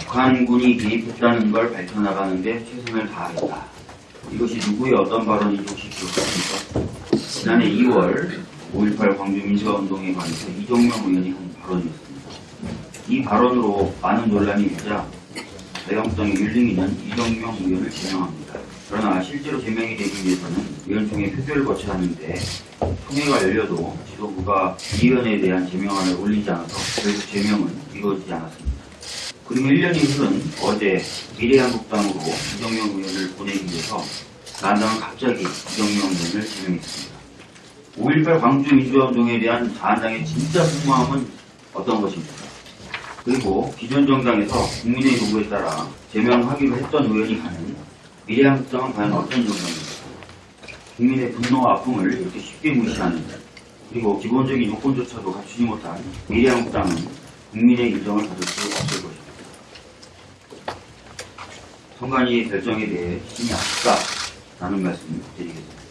북한군이 개입했다는 걸 밝혀나가는 데 최선을 다하겠다. 이것이 누구의 어떤 발언인지 혹시 기억하십니까? 지난해 2월 5.18 광주 민주화운동에 관해서 이종명 의원이 한 발언이었습니다. 이 발언으로 많은 논란이 일자 자유한국당의 윤리위는 이종명 의원을 제명합니다. 그러나 실제로 제명이 되기 위해서는 의원총회 표결을 거쳐야 하는데 총회가 열려도 지도부가 이 의원에 대한 제명안을 올리지 않아서 결국 제명은 이루어지지 않았습니다. 그리고 1년이 흐른 어제 미래한국당으로 이정명 의원을 보내기 위해서 난당은 갑자기 이정명 의원을 제명했습니다. 5.18 광주 민주화운동에 대한 자한당의 진짜 속마음은 어떤 것입니까? 그리고 기존 정당에서 국민의 요구에 따라 제명하기로 했던 의원이 가는 미래한국당은 과연 어떤 정당입니까? 국민의 분노와 아픔을 이렇게 쉽게 무시하는 그리고 기본적인 요건조차도 갖추지 못한 미래한국당은 국민의 인정을 받을 수 없을 것입니다. 선관위의 결정에 대해 신이 아쉽다라는 말씀 드리겠습니다.